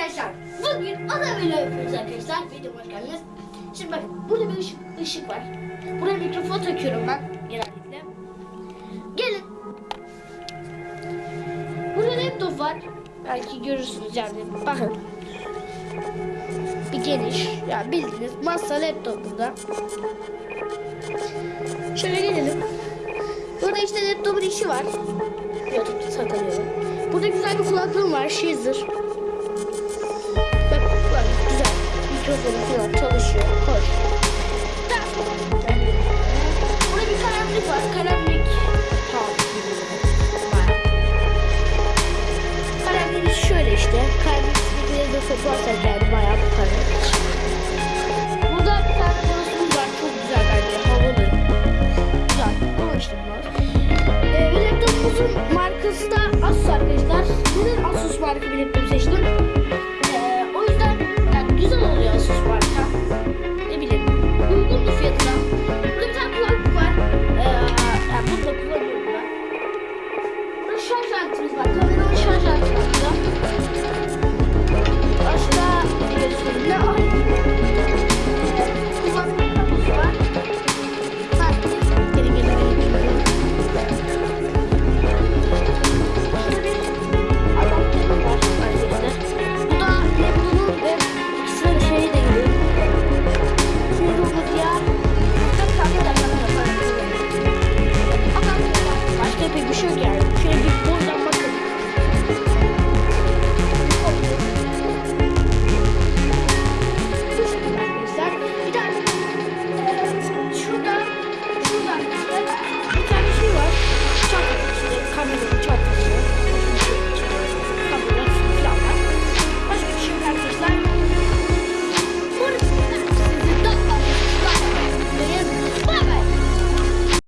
arkadaşlar. Bugün ada böyle yapıyoruz arkadaşlar. Videoma hoş geldiniz. Şimdi bakın burada bir ışık, ışık var. Buraya mikrofon takıyorum ben genellikle. Gelin. Burada laptop var. Belki görürsünüz yani. Bakın. Bir geniş. Ya bildiğiniz masa laptop burada. Şöyle gelelim. Burada işte laptopun işi var. YouTube'da saklanıyorum. Burada güzel bir kulaklığım var. Shazer. işte. Kaybettiğimde bir de sofa atarız yani bayağı bir para. Burada bir tane konusumuz var. Çok güzel bence. Havalı. Güzel. Ama işte bunlar. Ee, bir laptopumuzun markası da Asus arkadaşlar. Neden Asus marka bir laptop seçtim? Ee, o yüzden yani güzel oluyor Asus marka. Ne bileyim. Uygun bir. Burada bir tane kulaklık var. Ee, burada kulaklık var. Burada şarj aletimiz var. Kameranın şarj aleti. pek bir şey yok. Şöyle bir